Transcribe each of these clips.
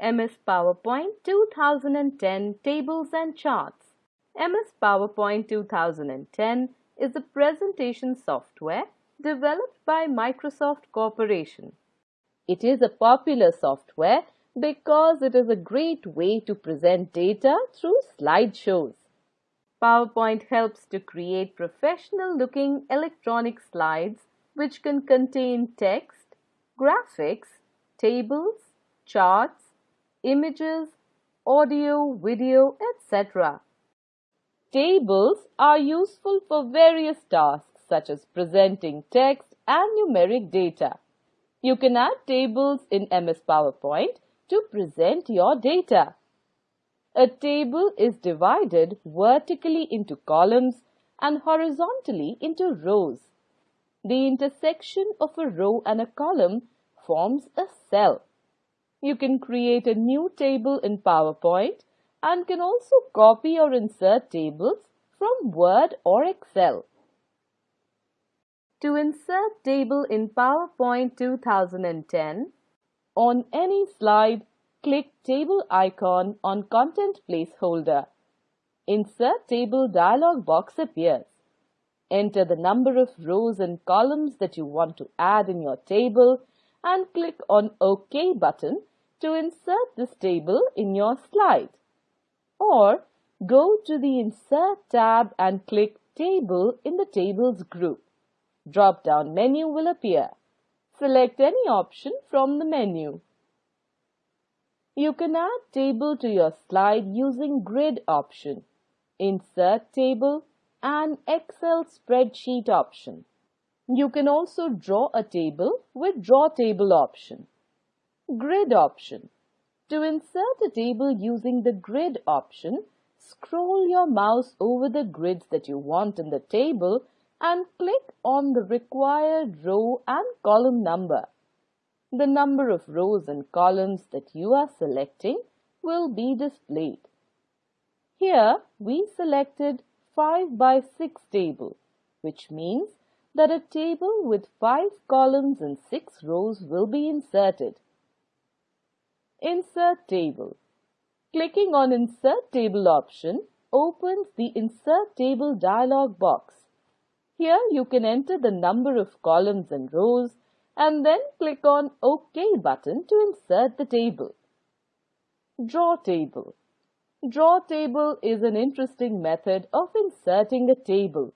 MS PowerPoint 2010 Tables and Charts. MS PowerPoint 2010 is a presentation software developed by Microsoft Corporation. It is a popular software because it is a great way to present data through slideshows. PowerPoint helps to create professional looking electronic slides which can contain text, graphics, tables, charts, images, audio, video, etc. Tables are useful for various tasks such as presenting text and numeric data. You can add tables in MS PowerPoint to present your data. A table is divided vertically into columns and horizontally into rows. The intersection of a row and a column forms a cell. You can create a new table in PowerPoint and can also copy or insert tables from Word or Excel. To insert table in PowerPoint 2010, on any slide, click Table icon on Content Placeholder. Insert Table dialog box appears. Enter the number of rows and columns that you want to add in your table and click on OK button to insert this table in your slide. Or go to the Insert tab and click Table in the Tables group. Drop-down menu will appear. Select any option from the menu. You can add table to your slide using Grid option, Insert Table and Excel Spreadsheet option. You can also draw a table with Draw Table option. Grid option. To insert a table using the grid option, scroll your mouse over the grids that you want in the table and click on the required row and column number. The number of rows and columns that you are selecting will be displayed. Here we selected 5 by 6 table, which means that a table with 5 columns and 6 rows will be inserted. Insert Table. Clicking on Insert Table option opens the Insert Table dialog box. Here you can enter the number of columns and rows and then click on OK button to insert the table. Draw Table. Draw Table is an interesting method of inserting a table.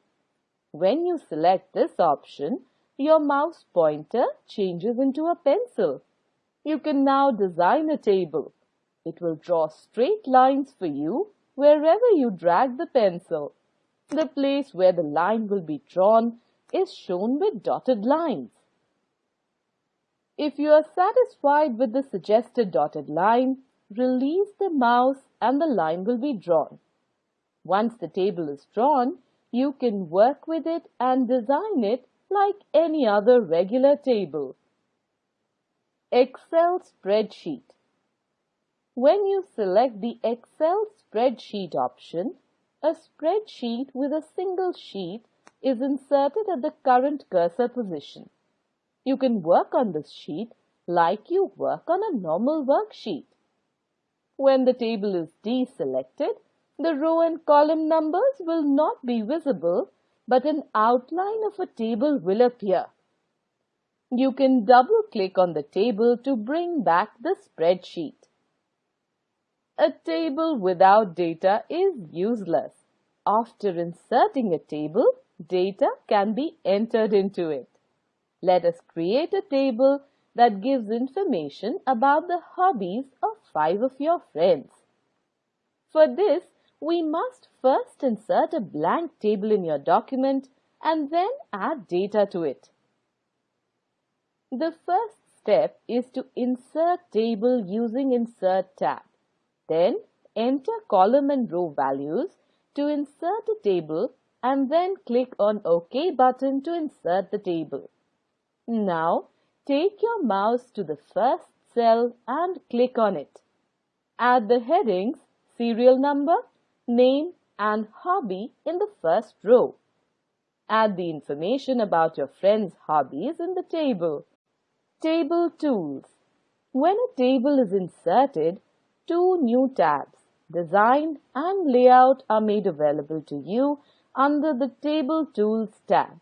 When you select this option, your mouse pointer changes into a pencil. You can now design a table. It will draw straight lines for you wherever you drag the pencil. The place where the line will be drawn is shown with dotted lines. If you are satisfied with the suggested dotted line, release the mouse and the line will be drawn. Once the table is drawn, you can work with it and design it like any other regular table. Excel spreadsheet. When you select the Excel spreadsheet option, a spreadsheet with a single sheet is inserted at the current cursor position. You can work on this sheet like you work on a normal worksheet. When the table is deselected, the row and column numbers will not be visible, but an outline of a table will appear. You can double click on the table to bring back the spreadsheet. A table without data is useless. After inserting a table, data can be entered into it. Let us create a table that gives information about the hobbies of five of your friends. For this, we must first insert a blank table in your document and then add data to it. The first step is to insert table using Insert tab. Then enter column and row values to insert a table and then click on OK button to insert the table. Now take your mouse to the first cell and click on it. Add the headings serial number, name and hobby in the first row. Add the information about your friend's hobbies in the table. Table Tools When a table is inserted, two new tabs, Design and Layout are made available to you under the Table Tools tab.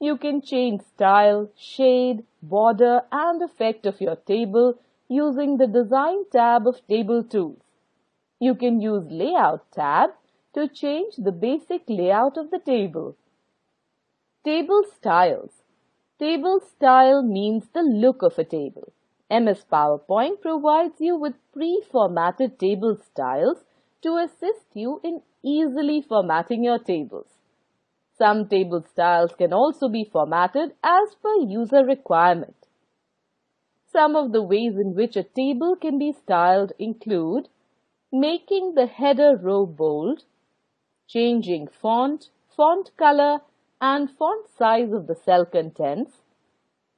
You can change style, shade, border and effect of your table using the Design tab of Table Tools. You can use Layout tab to change the basic layout of the table. Table Styles Table style means the look of a table. MS PowerPoint provides you with pre-formatted table styles to assist you in easily formatting your tables. Some table styles can also be formatted as per user requirement. Some of the ways in which a table can be styled include making the header row bold, changing font, font color, and font size of the cell contents,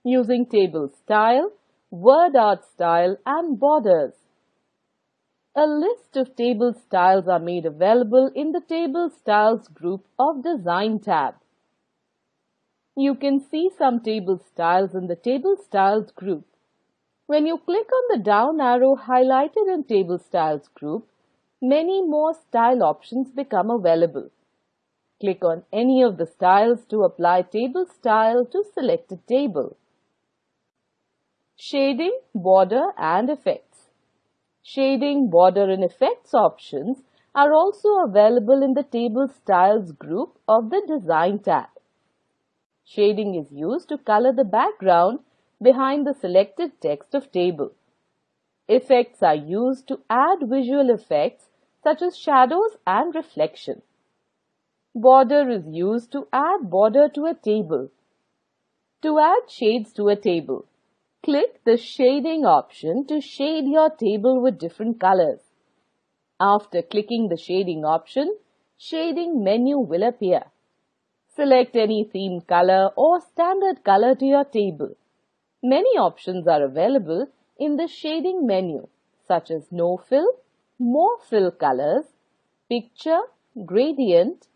using table style, word art style, and borders. A list of table styles are made available in the Table Styles group of Design tab. You can see some table styles in the Table Styles group. When you click on the down arrow highlighted in Table Styles group, many more style options become available. Click on any of the styles to apply table style to selected table. Shading, border and effects. Shading, border and effects options are also available in the Table Styles group of the Design tab. Shading is used to color the background behind the selected text of table. Effects are used to add visual effects such as shadows and reflection. Border is used to add border to a table. To add shades to a table, click the shading option to shade your table with different colors. After clicking the shading option, shading menu will appear. Select any theme color or standard color to your table. Many options are available in the shading menu such as no fill, more fill colors, picture, gradient,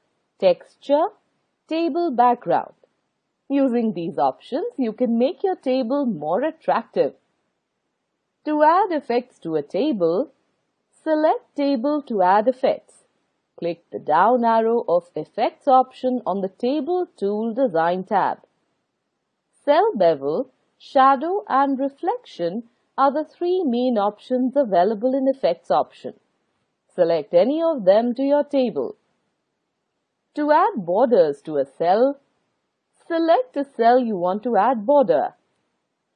texture, table background. Using these options, you can make your table more attractive. To add effects to a table, select Table to add effects. Click the down arrow of Effects option on the Table Tool Design tab. Cell Bevel, Shadow and Reflection are the three main options available in Effects option. Select any of them to your table. To add borders to a cell, select the cell you want to add border.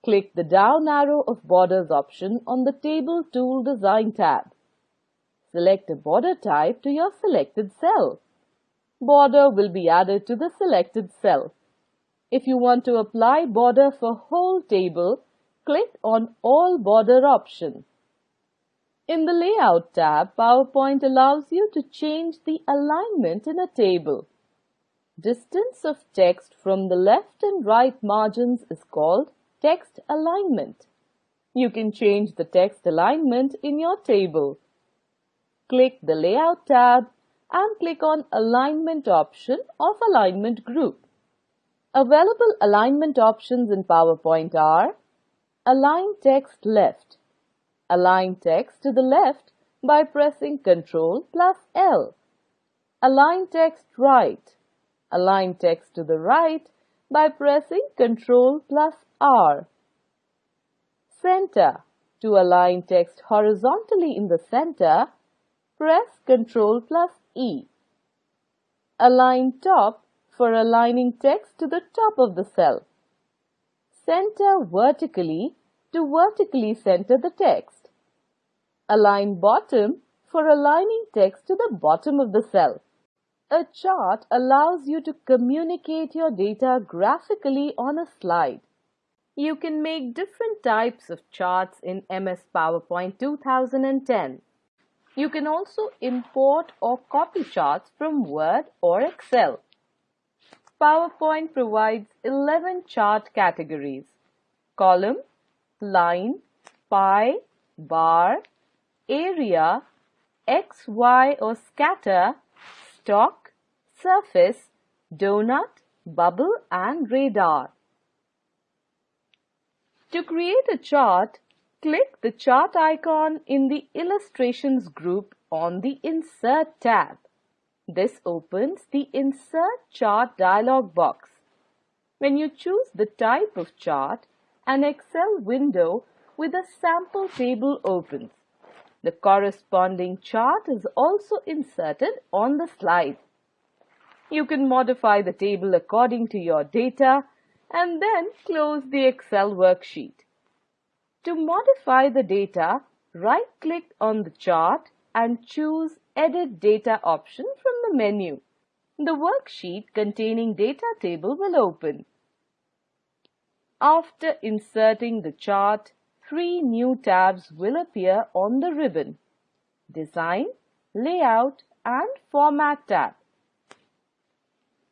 Click the down arrow of Borders option on the Table Tool Design tab. Select a border type to your selected cell. Border will be added to the selected cell. If you want to apply border for whole table, click on All Border option. In the Layout tab, PowerPoint allows you to change the alignment in a table. Distance of text from the left and right margins is called text alignment. You can change the text alignment in your table. Click the Layout tab and click on Alignment option of Alignment group. Available alignment options in PowerPoint are Align text left, Align text to the left by pressing Ctrl plus L. Align text right. Align text to the right by pressing Ctrl plus R. Center. To align text horizontally in the center, press Ctrl plus E. Align top for aligning text to the top of the cell. Center vertically to vertically center the text. Align bottom for aligning text to the bottom of the cell. A chart allows you to communicate your data graphically on a slide. You can make different types of charts in MS PowerPoint 2010. You can also import or copy charts from Word or Excel. PowerPoint provides 11 chart categories. Column, line, pie, bar, area, X, Y or scatter, stock, surface, donut, bubble and radar. To create a chart, Click the chart icon in the Illustrations group on the Insert tab. This opens the Insert Chart dialog box. When you choose the type of chart, an Excel window with a sample table opens. The corresponding chart is also inserted on the slide. You can modify the table according to your data and then close the Excel worksheet. To modify the data, right-click on the chart and choose Edit Data option from the menu. The worksheet containing data table will open. After inserting the chart, three new tabs will appear on the ribbon. Design, Layout and Format tab.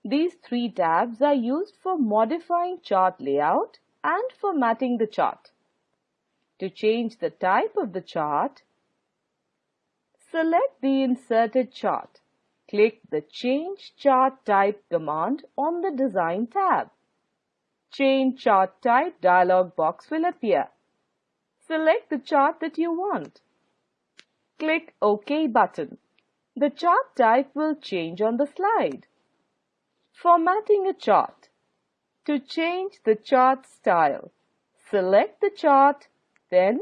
These three tabs are used for modifying chart layout and formatting the chart. To change the type of the chart, select the inserted chart. Click the Change Chart Type command on the Design tab. Change Chart Type dialog box will appear. Select the chart that you want. Click OK button. The chart type will change on the slide. Formatting a chart. To change the chart style, select the chart, then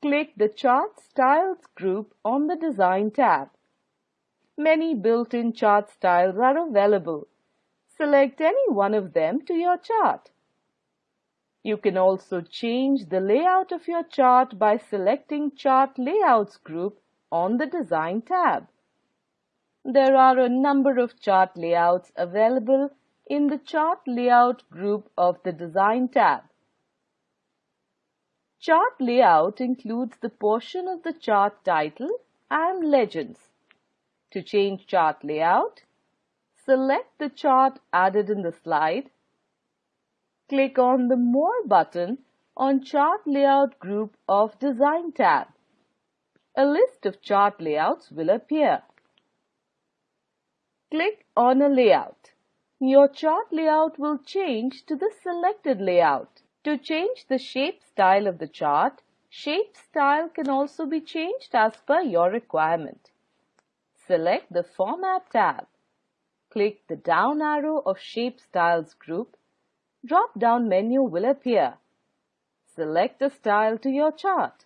click the Chart Styles group on the Design tab. Many built-in chart styles are available. Select any one of them to your chart. You can also change the layout of your chart by selecting Chart Layouts group on the Design tab. There are a number of chart layouts available in the Chart Layout group of the Design tab. Chart layout includes the portion of the chart title and legends. To change chart layout, select the chart added in the slide click on the More button on Chart Layout group of Design tab. A list of chart layouts will appear. Click on a layout. Your chart layout will change to the selected layout. To change the shape style of the chart, shape style can also be changed as per your requirement. Select the Format tab. Click the down arrow of Shape Styles group drop-down menu will appear. Select a style to your chart.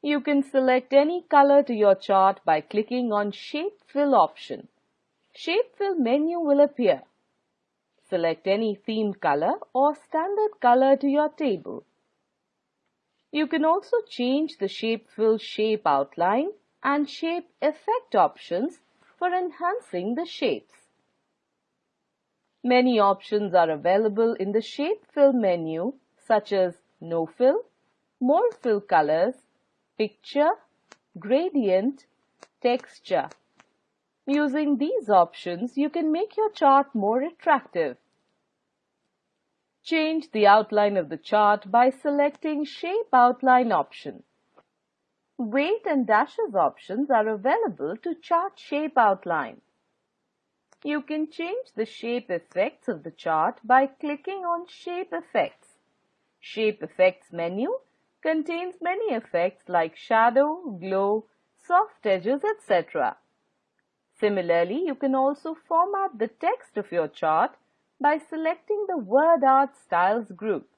You can select any color to your chart by clicking on Shape Fill option. Shape Fill menu will appear. Select any theme color or standard color to your table. You can also change the Shape Fill shape outline and shape effect options for enhancing the shapes. Many options are available in the Shape Fill menu such as No Fill, More Fill Colors, Picture, Gradient, Texture. Using these options, you can make your chart more attractive. Change the outline of the chart by selecting Shape Outline option. Weight and dashes options are available to chart shape outline. You can change the shape effects of the chart by clicking on Shape Effects. Shape Effects menu contains many effects like shadow, glow, soft edges, etc. Similarly, you can also format the text of your chart by selecting the Word Art Styles group.